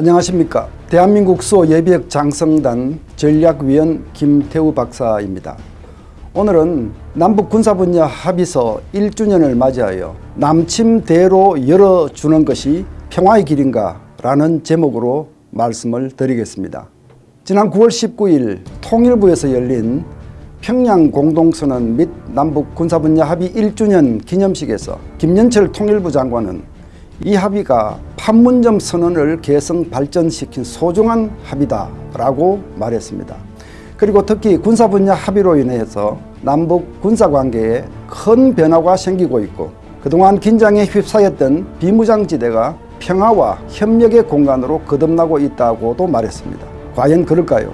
안녕하십니까. 대한민국 수호 예비역 장성단 전략위원 김태우 박사입니다. 오늘은 남북 군사 분야 합의서 1주년을 맞이하여 남침대로 열어주는 것이 평화의 길인가 라는 제목으로 말씀을 드리겠습니다. 지난 9월 19일 통일부에서 열린 평양 공동선언 및 남북 군사 분야 합의 1주년 기념식에서 김연철 통일부 장관은 이 합의가 판문점 선언을 개성 발전시킨 소중한 합의다라고 말했습니다. 그리고 특히 군사 분야 합의로 인해서 남북 군사관계에 큰 변화가 생기고 있고 그동안 긴장에 휩싸였던 비무장지대가 평화와 협력의 공간으로 거듭나고 있다고도 말했습니다. 과연 그럴까요?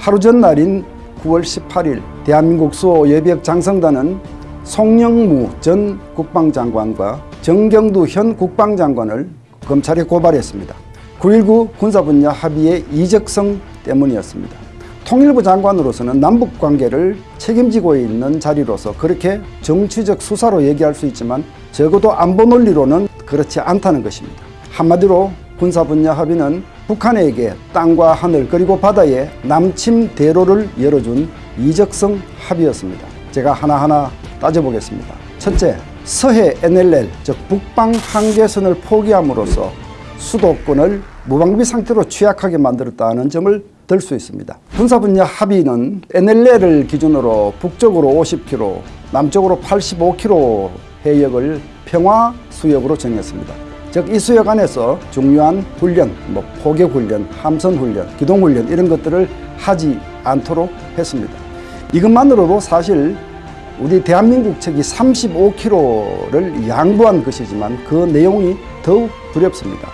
하루 전날인 9월 18일 대한민국 수호 예비역 장성단은 송영무 전 국방장관과 정경두 현 국방장관을 검찰에 고발했습니다. 9.19 군사분야 합의의 이적성 때문이었습니다. 통일부 장관으로서는 남북관계를 책임지고 있는 자리로서 그렇게 정치적 수사로 얘기할 수 있지만 적어도 안보 논리로는 그렇지 않다는 것입니다. 한마디로 군사 분야 합의는 북한에게 땅과 하늘 그리고 바다에 남침 대로를 열어준 이적성 합의였습니다. 제가 하나하나 따져보겠습니다. 첫째, 서해 NLL 즉 북방 한계선을 포기함으로써 수도권을 무방비 상태로 취약하게 만들었다는 점을 들 수 있습니다. 군사 분야 합의는 NLL을 기준으로 북쪽으로 50km, 남쪽으로 85km 해역을 평화 수역으로 정했습니다. 즉 이 수역 안에서 중요한 훈련, 뭐 포격 훈련, 함선 훈련, 기동 훈련 이런 것들을 하지 않도록 했습니다. 이것만으로도 사실 우리 대한민국 측이 35km를 양보한 것이지만 그 내용이 더욱 두렵습니다.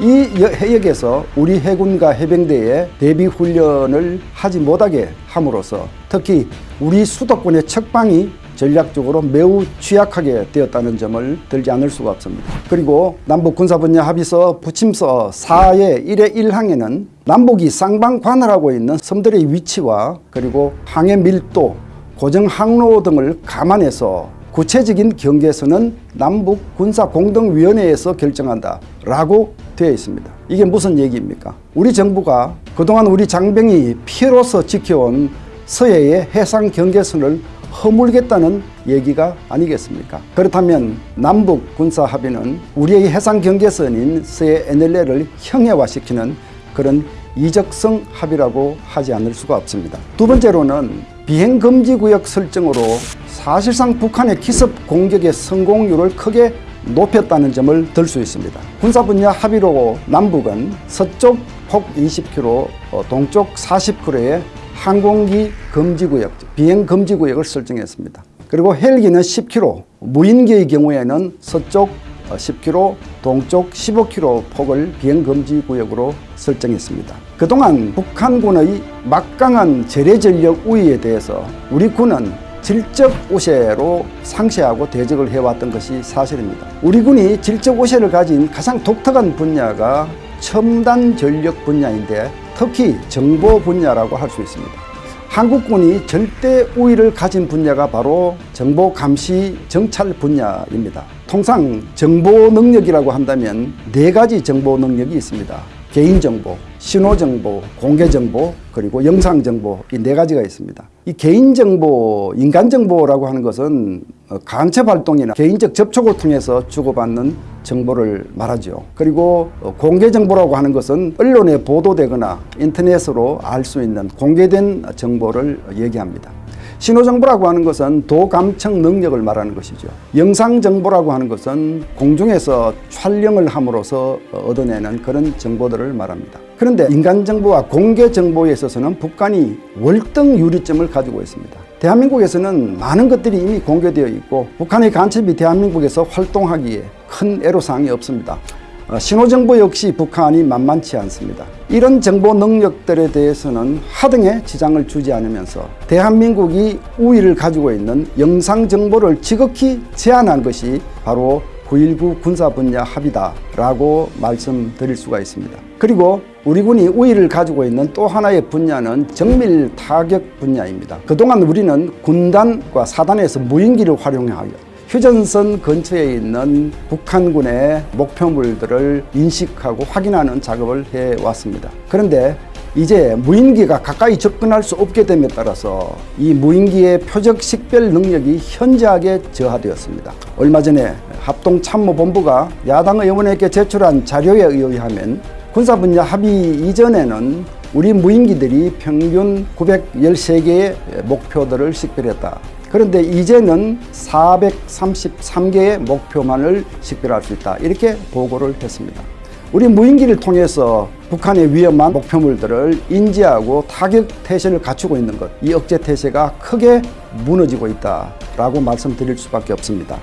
이 해역에서 우리 해군과 해병대의 대비 훈련을 하지 못하게 함으로써 특히 우리 수도권의 척방이 전략적으로 매우 취약하게 되었다는 점을 들지 않을 수가 없습니다. 그리고 남북 군사분야 합의서 부침서 4의 1의 1항에는 남북이 쌍방 관할하고 있는 섬들의 위치와 그리고 항해 밀도, 고정 항로 등을 감안해서 구체적인 경계선은 남북 군사공동위원회에서 결정한다 라고 되어 있습니다. 이게 무슨 얘기입니까? 우리 정부가 그동안 우리 장병이 피해로서 지켜온 서해의 해상 경계선을 허물겠다는 얘기가 아니겠습니까? 그렇다면 남북 군사 합의는 우리의 해상 경계선인 서해 NLL을 형해화시키는 그런 이적성 합의라고 하지 않을 수가 없습니다. 두 번째로는 비행금지구역 설정으로 사실상 북한의 기습 공격의 성공률을 크게 높였다는 점을 들 수 있습니다. 군사 분야 합의로 남북은 서쪽 폭 20km, 동쪽 40km의 항공기 금지구역, 비행 금지구역을 설정했습니다. 그리고 헬기는 10km, 무인기의 경우에는 서쪽 10km, 동쪽 15km 폭을 비행금지구역으로 설정했습니다. 그동안 북한군의 막강한 재래전력 우위에 대해서 우리 군은 질적 우세로 상쇄하고 대적을 해왔던 것이 사실입니다. 우리 군이 질적 우세를 가진 가장 독특한 분야가 첨단 전력 분야인데 특히 정보 분야라고 할 수 있습니다. 한국군이 절대 우위를 가진 분야가 바로 정보 감시 정찰 분야입니다. 통상 정보 능력이라고 한다면 네 가지 정보 능력이 있습니다. 개인정보, 신호정보, 공개정보, 그리고 영상정보 이 네 가지가 있습니다. 이 개인정보, 인간정보라고 하는 것은 강첩 활동이나 개인적 접촉을 통해서 주고받는 정보를 말하죠. 그리고 공개정보라고 하는 것은 언론에 보도되거나 인터넷으로 알 수 있는 공개된 정보를 얘기합니다. 신호정보라고 하는 것은 도감청 능력을 말하는 것이죠. 영상정보라고 하는 것은 공중에서 촬영을 함으로써 얻어내는 그런 정보들을 말합니다. 그런데 인간정보와 공개정보에 있어서는 북한이 월등 유리점을 가지고 있습니다. 대한민국에서는 많은 것들이 이미 공개되어 있고 북한의 간첩이 대한민국에서 활동하기에 큰 애로사항이 없습니다. 어, 신호정보 역시 북한이 만만치 않습니다. 이런 정보 능력들에 대해서는 하등의 지장을 주지 않으면서 대한민국이 우위를 가지고 있는 영상 정보를 지극히 제한한 것이 바로 9.19 군사 분야 합의다 라고 말씀드릴 수가 있습니다. 그리고 우리 군이 우위를 가지고 있는 또 하나의 분야는 정밀 타격 분야입니다. 그동안 우리는 군단과 사단에서 무인기를 활용하여 휴전선 근처에 있는 북한군의 목표물들을 인식하고 확인하는 작업을 해왔습니다. 그런데 이제 무인기가 가까이 접근할 수 없게 됨에 따라서 이 무인기의 표적 식별 능력이 현저하게 저하되었습니다. 얼마 전에 합동참모본부가 야당 의원에게 제출한 자료에 의하면 군사 분야 합의 이전에는 우리 무인기들이 평균 913개의 목표들을 식별했다. 그런데 이제는 433개의 목표만을 식별할 수 있다. 이렇게 보고를 했습니다. 우리 무인기를 통해서 북한의 위험한 목표물들을 인지하고 타격 태세를 갖추고 있는 것, 이 억제 태세가 크게 무너지고 있다라고 말씀드릴 수밖에 없습니다.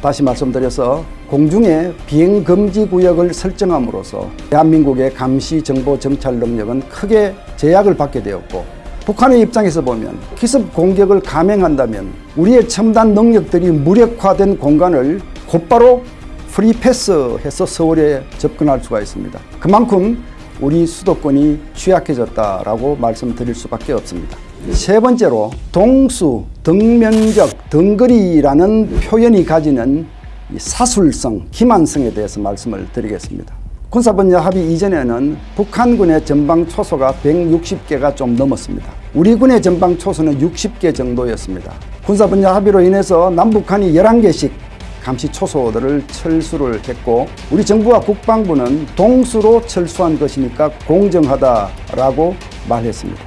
다시 말씀드려서 공중에 비행 금지 구역을 설정함으로써 대한민국의 감시 정보 정찰 능력은 크게 제약을 받게 되었고 북한의 입장에서 보면 기습 공격을 감행한다면 우리의 첨단 능력들이 무력화된 공간을 곧바로 프리패스해서 서울에 접근할 수가 있습니다. 그만큼 우리 수도권이 취약해졌다라고 말씀드릴 수밖에 없습니다. 세 번째로 동수, 등면적, 등거리라는 표현이 가지는 사술성, 기만성에 대해서 말씀을 드리겠습니다. 군사분야 합의 이전에는 북한군의 전방 초소가 160개가 좀 넘었습니다. 우리 군의 전방 초소는 60개 정도였습니다. 군사분야 합의로 인해서 남북한이 11개씩 감시 초소들을 철수를 했고 우리 정부와 국방부는 동수로 철수한 것이니까 공정하다라고 말했습니다.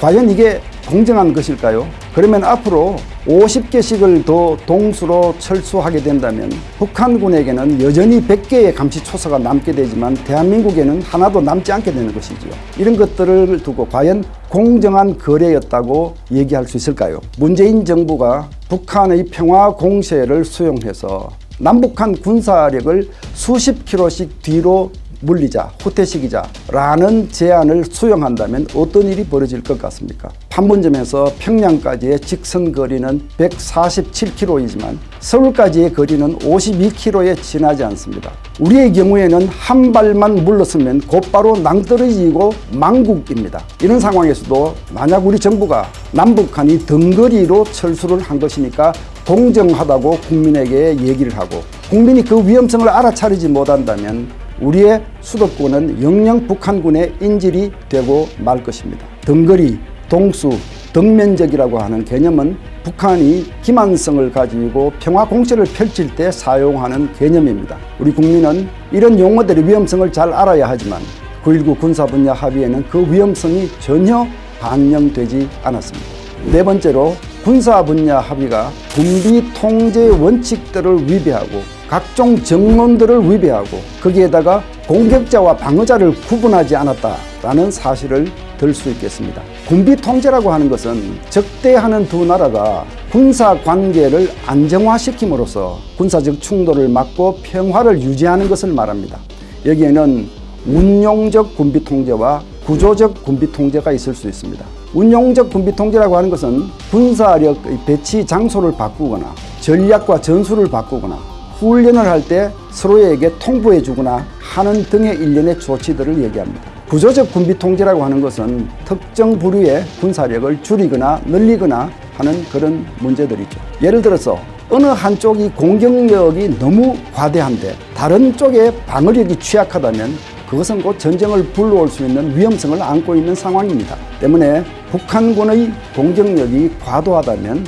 과연 이게 공정한 것일까요? 그러면 앞으로 50개씩을 더 동수로 철수하게 된다면 북한군에게는 여전히 100개의 감시 초소가 남게 되지만 대한민국에는 하나도 남지 않게 되는 것이지요. 이런 것들을 두고 과연 공정한 거래였다고 얘기할 수 있을까요? 문재인 정부가 북한의 평화 공세를 수용해서 남북한 군사력을 수십 킬로씩 뒤로 물리자, 후퇴시키자라는 제안을 수용한다면 어떤 일이 벌어질 것 같습니까? 판문점에서 평양까지의 직선 거리는 147km이지만 서울까지의 거리는 52km에 지나지 않습니다. 우리의 경우에는 한 발만 물러서면 곧바로 낭떠러지고 망국입니다. 이런 상황에서도 만약 우리 정부가 남북한이 등거리로 철수를 한 것이니까 공정하다고 국민에게 얘기를 하고 국민이 그 위험성을 알아차리지 못한다면 우리의 수도권은 영영 북한군의 인질이 되고 말 것입니다. 등거리, 동수, 등면적이라고 하는 개념은 북한이 기만성을 가지고 평화 공세를 펼칠 때 사용하는 개념입니다. 우리 국민은 이런 용어들의 위험성을 잘 알아야 하지만 9.19 군사 분야 합의에는 그 위험성이 전혀 반영되지 않았습니다. 네 번째로 군사 분야 합의가 군비 통제 원칙들을 위배하고 각종 정론들을 위배하고 거기에다가 공격자와 방어자를 구분하지 않았다라는 사실을 들 수 있겠습니다. 군비 통제라고 하는 것은 적대하는 두 나라가 군사 관계를 안정화시킴으로써 군사적 충돌을 막고 평화를 유지하는 것을 말합니다. 여기에는 운용적 군비 통제와 구조적 군비 통제가 있을 수 있습니다. 운용적 군비 통제라고 하는 것은 군사력 배치 장소를 바꾸거나 전략과 전술을 바꾸거나 훈련을 할 때 서로에게 통보해 주거나 하는 등의 일련의 조치들을 얘기합니다. 구조적 군비 통제라고 하는 것은 특정 부류의 군사력을 줄이거나 늘리거나 하는 그런 문제들이죠. 예를 들어서 어느 한쪽이 공격력이 너무 과대한데 다른 쪽의 방어력이 취약하다면 그것은 곧 전쟁을 불러올 수 있는 위험성을 안고 있는 상황입니다. 때문에 북한군의 공격력이 과도하다면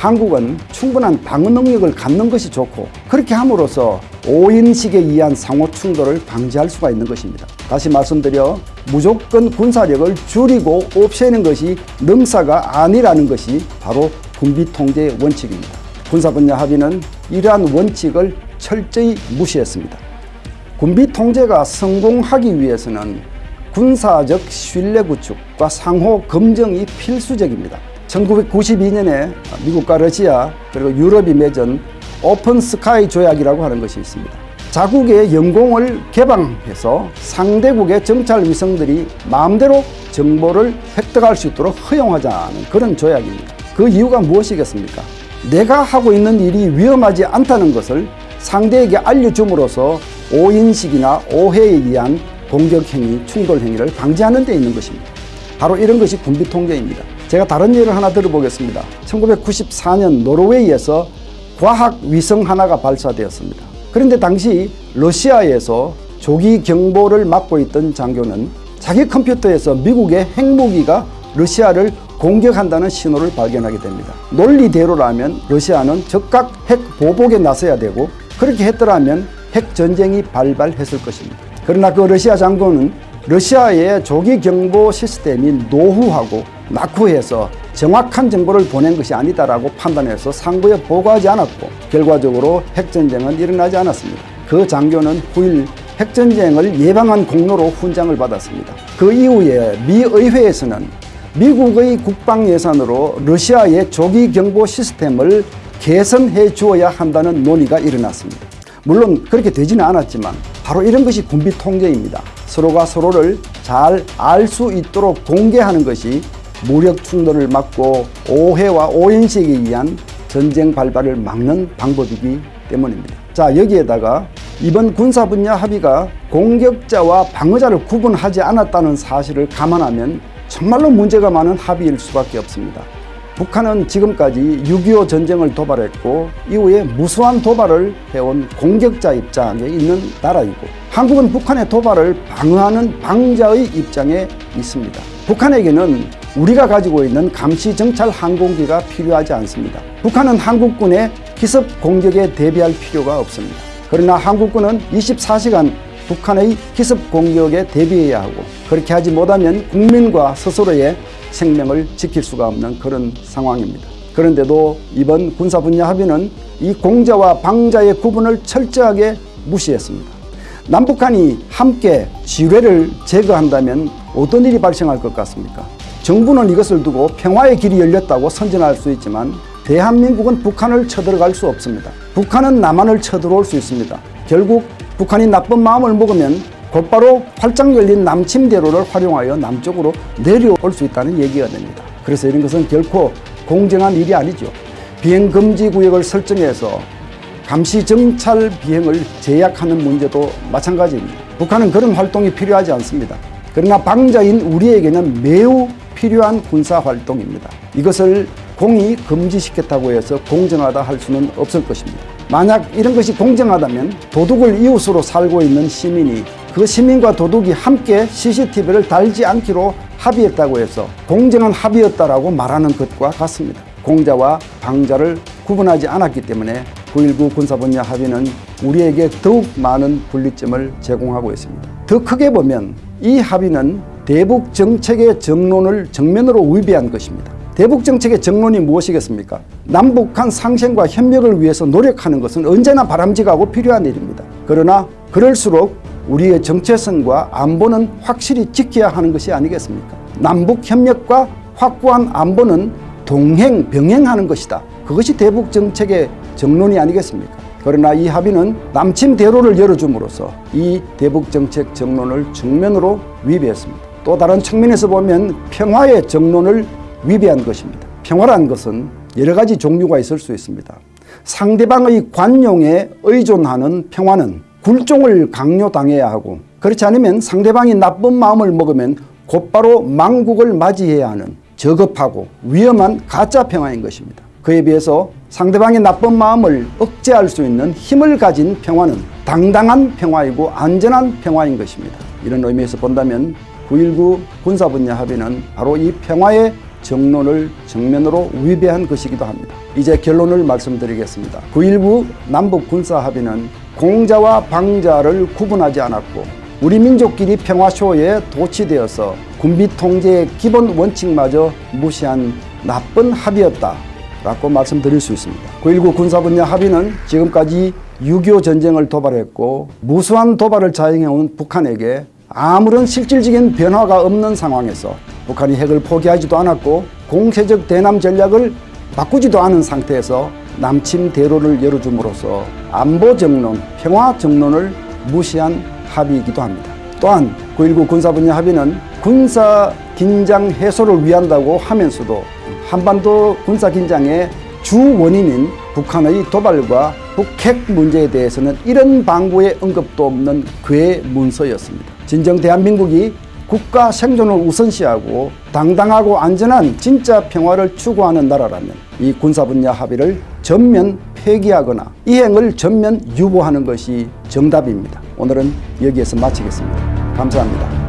한국은 충분한 방어 능력을 갖는 것이 좋고 그렇게 함으로써 5인식에 의한 상호 충돌을 방지할 수가 있는 것입니다. 다시 말씀드려 무조건 군사력을 줄이고 없애는 것이 능사가 아니라는 것이 바로 군비 통제의 원칙입니다. 군사 분야 합의는 이러한 원칙을 철저히 무시했습니다. 군비 통제가 성공하기 위해서는 군사적 신뢰 구축과 상호 검증이 필수적입니다. 1992년에 미국과 러시아 그리고 유럽이 맺은 오픈 스카이 조약이라고 하는 것이 있습니다. 자국의 영공을 개방해서 상대국의 정찰 위성들이 마음대로 정보를 획득할 수 있도록 허용하자는 그런 조약입니다. 그 이유가 무엇이겠습니까? 내가 하고 있는 일이 위험하지 않다는 것을 상대에게 알려줌으로써 오인식이나 오해에 의한 공격행위, 충돌행위를 방지하는 데 있는 것입니다. 바로 이런 것이 군비 통제입니다. 제가 다른 예를 하나 들어보겠습니다. 1994년 노르웨이에서 과학 위성 하나가 발사되었습니다. 그런데 당시 러시아에서 조기 경보를 맡고 있던 장교는 자기 컴퓨터에서 미국의 핵무기가 러시아를 공격한다는 신호를 발견하게 됩니다. 논리대로라면 러시아는 즉각 핵 보복에 나서야 되고 그렇게 했더라면 핵 전쟁이 발발했을 것입니다. 그러나 그 러시아 장군은 러시아의 조기 경보 시스템이 노후하고 낙후해서 정확한 정보를 보낸 것이 아니다라고 판단해서 상부에 보고하지 않았고 결과적으로 핵전쟁은 일어나지 않았습니다. 그 장교는 후일 핵전쟁을 예방한 공로로 훈장을 받았습니다. 그 이후에 미 의회에서는 미국의 국방 예산으로 러시아의 조기 경보 시스템을 개선해 주어야 한다는 논의가 일어났습니다. 물론 그렇게 되지는 않았지만 바로 이런 것이 군비 통제입니다. 서로가 서로를 잘 알 수 있도록 공개하는 것이 무력 충돌을 막고 오해와 오인식에 의한 전쟁 발발을 막는 방법이기 때문입니다. 자 여기에다가 이번 군사 분야 합의가 공격자와 방어자를 구분하지 않았다는 사실을 감안하면 정말로 문제가 많은 합의일 수밖에 없습니다. 북한은 지금까지 6.25 전쟁을 도발했고 이후에 무수한 도발을 해온 공격자 입장에 있는 나라이고 한국은 북한의 도발을 방어하는 방자의 입장에 있습니다. 북한에게는 우리가 가지고 있는 감시 정찰 항공기가 필요하지 않습니다. 북한은 한국군의 기습 공격에 대비할 필요가 없습니다. 그러나 한국군은 24시간 북한의 기습 공격에 대비해야 하고 그렇게 하지 못하면 국민과 스스로의 생명을 지킬 수가 없는 그런 상황입니다. 그런데도 이번 군사 분야 합의는 이 공자와 방자의 구분을 철저하게 무시했습니다. 남북한이 함께 지뢰를 제거한다면 어떤 일이 발생할 것 같습니까? 정부는 이것을 두고 평화의 길이 열렸다고 선전할 수 있지만 대한민국은 북한을 쳐들어갈 수 없습니다. 북한은 남한을 쳐들어올 수 있습니다. 결국 북한이 나쁜 마음을 먹으면 곧바로 활짝 열린 남침 대로를 활용하여 남쪽으로 내려올 수 있다는 얘기가 됩니다. 그래서 이런 것은 결코 공정한 일이 아니죠. 비행 금지 구역을 설정해서 감시 정찰 비행을 제약하는 문제도 마찬가지입니다. 북한은 그런 활동이 필요하지 않습니다. 그러나 방자인 우리에게는 매우 필요한 군사 활동입니다. 이것을 공이 금지시켰다고 해서 공정하다 할 수는 없을 것입니다. 만약 이런 것이 공정하다면 도둑을 이웃으로 살고 있는 시민이 그 시민과 도둑이 함께 CCTV를 달지 않기로 합의했다고 해서 공정한 합의였다라고 말하는 것과 같습니다. 공자와 방자를 구분하지 않았기 때문에 9.19 군사분야 합의는 우리에게 더욱 많은 분리점을 제공하고 있습니다. 더 크게 보면 이 합의는 대북 정책의 정론을 정면으로 위배한 것입니다. 대북 정책의 정론이 무엇이겠습니까? 남북한 상생과 협력을 위해서 노력하는 것은 언제나 바람직하고 필요한 일입니다. 그러나 그럴수록 우리의 정체성과 안보는 확실히 지켜야 하는 것이 아니겠습니까? 남북 협력과 확고한 안보는 동행 병행하는 것이다. 그것이 대북 정책의 정론이 아니겠습니까? 그러나 이 합의는 남침 대로를 열어줌으로써 이 대북 정책 정론을 정면으로 위배했습니다. 또 다른 측면에서 보면 평화의 정론을 위배한 것입니다. 평화란 것은 여러 가지 종류가 있을 수 있습니다. 상대방의 관용에 의존하는 평화는 굴종을 강요당해야 하고 그렇지 않으면 상대방이 나쁜 마음을 먹으면 곧바로 망국을 맞이해야 하는 저급하고 위험한 가짜 평화인 것입니다. 그에 비해서 상대방의 나쁜 마음을 억제할 수 있는 힘을 가진 평화는 당당한 평화이고 안전한 평화인 것입니다. 이런 의미에서 본다면 9.19 군사분야 합의는 바로 이 평화의 정론을 정면으로 위배한 것이기도 합니다. 이제 결론을 말씀드리겠습니다. 9.19 남북 군사 합의는 공자와 방자를 구분하지 않았고 우리 민족끼리 평화쇼에 도취되어서 군비 통제의 기본 원칙마저 무시한 나쁜 합의였다. 라고 말씀드릴 수 있습니다. 9.19 군사분야 합의는 지금까지 6.25 전쟁을 도발했고 무수한 도발을 자행해온 북한에게 아무런 실질적인 변화가 없는 상황에서 북한이 핵을 포기하지도 않았고 공세적 대남 전략을 바꾸지도 않은 상태에서 남침 대로를 열어줌으로써 안보 정론, 평화 정론을 무시한 합의이기도 합니다. 또한 9.19 군사분야 합의는 군사 긴장 해소를 위한다고 하면서도 한반도 군사 긴장의 주 원인인 북한의 도발과 북핵 문제에 대해서는 이런 방구의 언급도 없는 괴문서였습니다. 진정 대한민국이 국가 생존을 우선시하고 당당하고 안전한 진짜 평화를 추구하는 나라라면 이 군사 분야 합의를 전면 폐기하거나 이행을 전면 유보하는 것이 정답입니다. 오늘은 여기에서 마치겠습니다. 감사합니다.